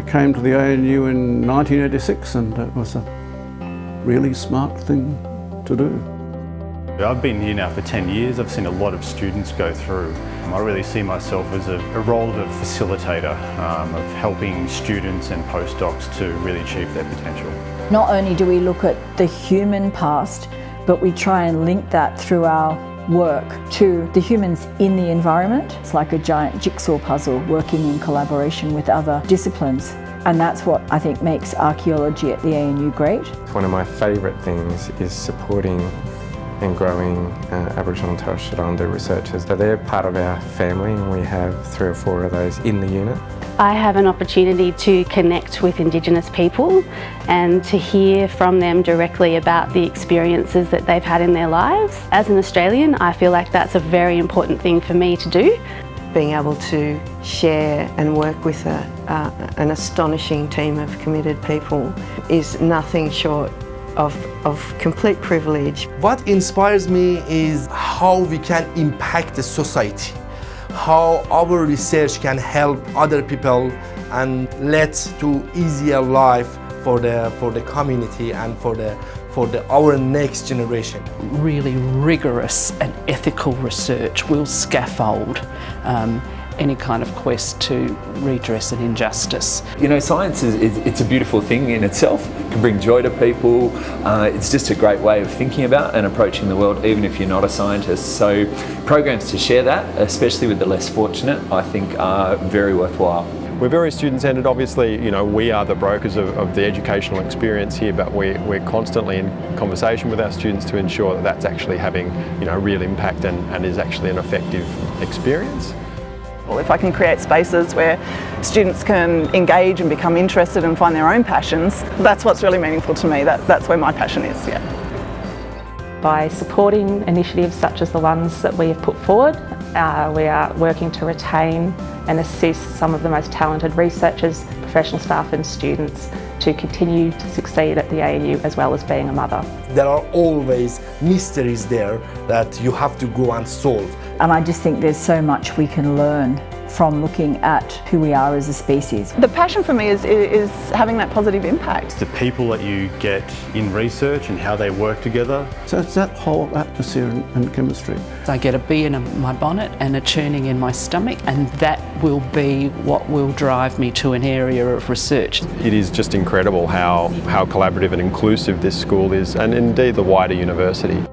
came to the ANU in 1986 and it was a really smart thing to do. I've been here now for 10 years. I've seen a lot of students go through. I really see myself as a, a role of a facilitator, um, of helping students and postdocs to really achieve their potential. Not only do we look at the human past, but we try and link that through our work to the humans in the environment. It's like a giant jigsaw puzzle working in collaboration with other disciplines. And that's what I think makes archaeology at the ANU great. One of my favourite things is supporting and growing uh, Aboriginal and Torres Strait Islander researchers. So they're part of our family and we have three or four of those in the unit. I have an opportunity to connect with Indigenous people and to hear from them directly about the experiences that they've had in their lives. As an Australian, I feel like that's a very important thing for me to do. Being able to share and work with a, uh, an astonishing team of committed people is nothing short of, of complete privilege. What inspires me is how we can impact the society, how our research can help other people and lead to easier life for the, for the community and for, the, for the, our next generation. Really rigorous and ethical research will scaffold um, any kind of quest to redress an injustice. You know, science is, is it's a beautiful thing in itself. It can bring joy to people. Uh, it's just a great way of thinking about and approaching the world, even if you're not a scientist. So programs to share that, especially with the less fortunate, I think are very worthwhile. We're very student-centred, obviously, you know, we are the brokers of, of, the educational experience here, but we, we're constantly in conversation with our students to ensure that that's actually having, you know, real impact and, and is actually an effective experience. If I can create spaces where students can engage and become interested and find their own passions, that's what's really meaningful to me. That, that's where my passion is, yeah. By supporting initiatives such as the ones that we have put forward, uh, we are working to retain and assist some of the most talented researchers, professional staff and students to continue to succeed at the ANU as well as being a mother. There are always mysteries there that you have to go and solve. And I just think there's so much we can learn from looking at who we are as a species. The passion for me is, is having that positive impact. The people that you get in research and how they work together. So it's that whole atmosphere and, chemistry. I get a bee in my bonnet and a churning in my stomach and that will be what will drive me to an area of research. It is just incredible how, how collaborative and inclusive this school is and indeed the wider university.